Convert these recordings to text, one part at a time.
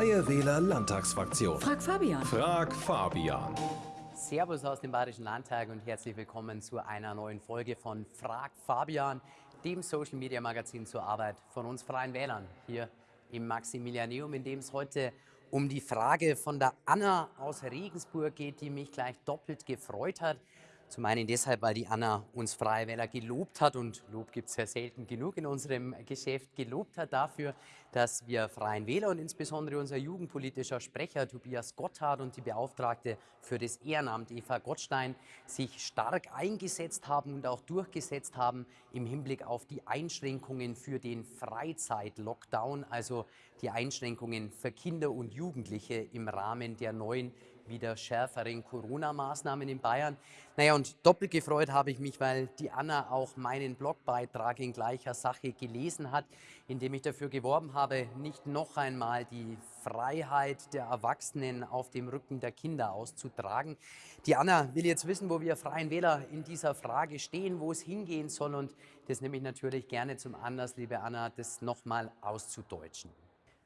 Freie Wähler Landtagsfraktion. Frag Fabian. Frag Fabian. Servus aus dem Bayerischen Landtag und herzlich willkommen zu einer neuen Folge von Frag Fabian, dem Social Media Magazin zur Arbeit von uns Freien Wählern hier im Maximilianeum, in dem es heute um die Frage von der Anna aus Regensburg geht, die mich gleich doppelt gefreut hat. Zum einen deshalb, weil die Anna uns Freie Wähler gelobt hat und Lob gibt es ja selten genug in unserem Geschäft, gelobt hat dafür, dass wir Freien Wähler und insbesondere unser jugendpolitischer Sprecher Tobias Gotthard und die Beauftragte für das Ehrenamt Eva Gottstein sich stark eingesetzt haben und auch durchgesetzt haben im Hinblick auf die Einschränkungen für den Freizeit-Lockdown, also die Einschränkungen für Kinder und Jugendliche im Rahmen der neuen wieder schärferen Corona-Maßnahmen in Bayern. Naja, und doppelt gefreut habe ich mich, weil die Anna auch meinen Blogbeitrag in gleicher Sache gelesen hat, in dem ich dafür geworben habe, nicht noch einmal die Freiheit der Erwachsenen auf dem Rücken der Kinder auszutragen. Die Anna will jetzt wissen, wo wir Freien Wähler in dieser Frage stehen, wo es hingehen soll und das nehme ich natürlich gerne zum Anlass, liebe Anna, das nochmal auszudeutschen.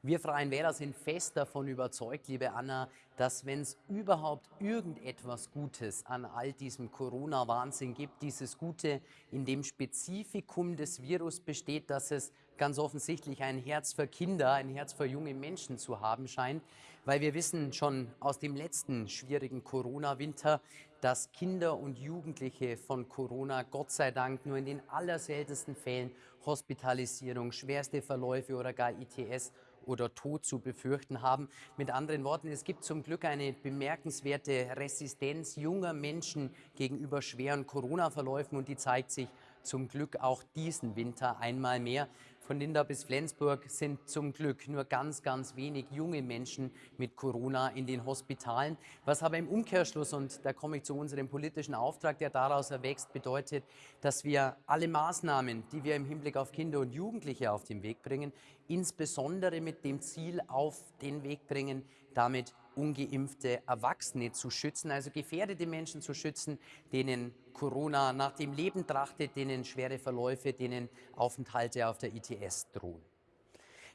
Wir Freien Wähler sind fest davon überzeugt, liebe Anna, dass wenn es überhaupt irgendetwas Gutes an all diesem Corona-Wahnsinn gibt, dieses Gute in dem Spezifikum des Virus besteht, dass es ganz offensichtlich ein Herz für Kinder, ein Herz für junge Menschen zu haben scheint, weil wir wissen schon aus dem letzten schwierigen Corona-Winter, dass Kinder und Jugendliche von Corona Gott sei Dank nur in den allerseltensten Fällen Hospitalisierung, schwerste Verläufe oder gar ITS oder Tod zu befürchten haben. Mit anderen Worten, es gibt zum Glück eine bemerkenswerte Resistenz junger Menschen gegenüber schweren Corona-Verläufen und die zeigt sich zum Glück auch diesen Winter einmal mehr. Von Linda bis Flensburg sind zum Glück nur ganz, ganz wenig junge Menschen mit Corona in den Hospitalen. Was aber im Umkehrschluss, und da komme ich zu unserem politischen Auftrag, der daraus erwächst, bedeutet, dass wir alle Maßnahmen, die wir im Hinblick auf Kinder und Jugendliche auf den Weg bringen, insbesondere mit dem Ziel auf den Weg bringen, damit ungeimpfte Erwachsene zu schützen, also gefährdete Menschen zu schützen, denen Corona nach dem Leben trachtet, denen schwere Verläufe, denen Aufenthalte auf der ITS drohen.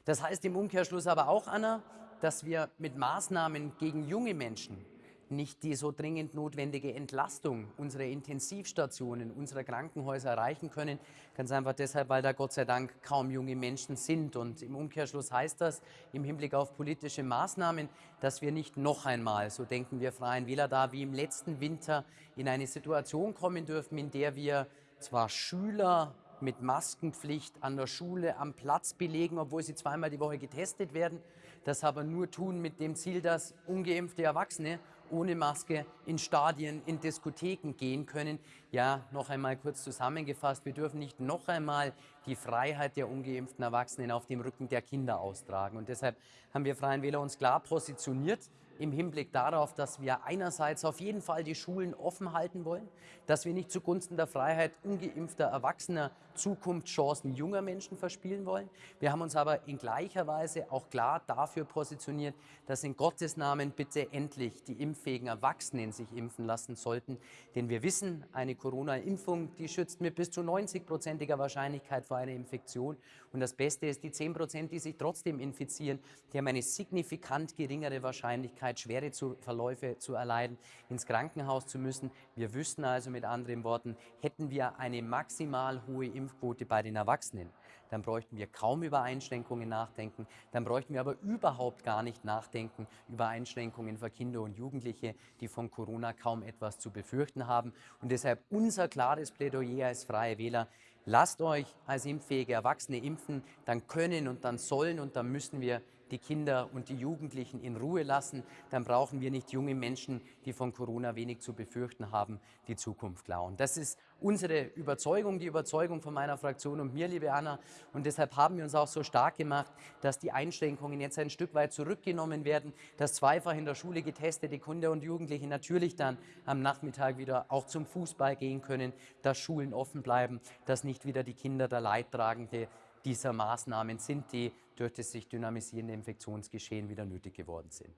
Das heißt im Umkehrschluss aber auch, Anna, dass wir mit Maßnahmen gegen junge Menschen nicht die so dringend notwendige Entlastung unserer Intensivstationen, unserer Krankenhäuser erreichen können. Ganz einfach deshalb, weil da Gott sei Dank kaum junge Menschen sind. Und im Umkehrschluss heißt das im Hinblick auf politische Maßnahmen, dass wir nicht noch einmal, so denken wir Freien Wähler da, wie im letzten Winter in eine Situation kommen dürfen, in der wir zwar Schüler mit Maskenpflicht an der Schule am Platz belegen, obwohl sie zweimal die Woche getestet werden, das aber nur tun mit dem Ziel, dass ungeimpfte Erwachsene ohne Maske in Stadien, in Diskotheken gehen können. Ja, noch einmal kurz zusammengefasst, wir dürfen nicht noch einmal die Freiheit der ungeimpften Erwachsenen auf dem Rücken der Kinder austragen. Und deshalb haben wir Freien Wähler uns klar positioniert im Hinblick darauf, dass wir einerseits auf jeden Fall die Schulen offen halten wollen, dass wir nicht zugunsten der Freiheit ungeimpfter Erwachsener Zukunftschancen junger Menschen verspielen wollen. Wir haben uns aber in gleicher Weise auch klar dafür positioniert, dass in Gottes Namen bitte endlich die impffähigen Erwachsenen sich impfen lassen sollten. Denn wir wissen, eine Corona-Impfung, die schützt mit bis zu 90-prozentiger Wahrscheinlichkeit vor einer Infektion. Und das Beste ist, die 10 Prozent, die sich trotzdem infizieren, die haben eine signifikant geringere Wahrscheinlichkeit, Möglichkeit, schwere zu, Verläufe zu erleiden, ins Krankenhaus zu müssen. Wir wüssten also mit anderen Worten, hätten wir eine maximal hohe Impfquote bei den Erwachsenen, dann bräuchten wir kaum über Einschränkungen nachdenken, dann bräuchten wir aber überhaupt gar nicht nachdenken über Einschränkungen für Kinder und Jugendliche, die von Corona kaum etwas zu befürchten haben. Und deshalb unser klares Plädoyer als Freie Wähler, lasst euch als impffähige Erwachsene impfen, dann können und dann sollen und dann müssen wir die Kinder und die Jugendlichen in Ruhe lassen, dann brauchen wir nicht junge Menschen, die von Corona wenig zu befürchten haben, die Zukunft klauen. Das ist unsere Überzeugung, die Überzeugung von meiner Fraktion und mir, liebe Anna. Und deshalb haben wir uns auch so stark gemacht, dass die Einschränkungen jetzt ein Stück weit zurückgenommen werden, dass zweifach in der Schule getestete Kinder und Jugendliche natürlich dann am Nachmittag wieder auch zum Fußball gehen können, dass Schulen offen bleiben, dass nicht wieder die Kinder der Leidtragende dieser Maßnahmen sind, die durch das sich dynamisierende Infektionsgeschehen wieder nötig geworden sind.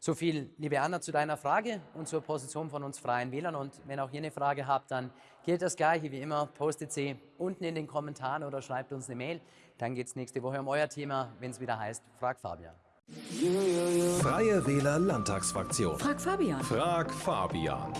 So viel, liebe Anna, zu deiner Frage und zur Position von uns Freien Wählern. Und wenn auch ihr eine Frage habt, dann gilt das Gleiche wie immer. Postet sie unten in den Kommentaren oder schreibt uns eine Mail. Dann geht es nächste Woche um euer Thema, wenn es wieder heißt, Frag Fabian. Freie Wähler Landtagsfraktion. Frag Fabian. Frag Fabian.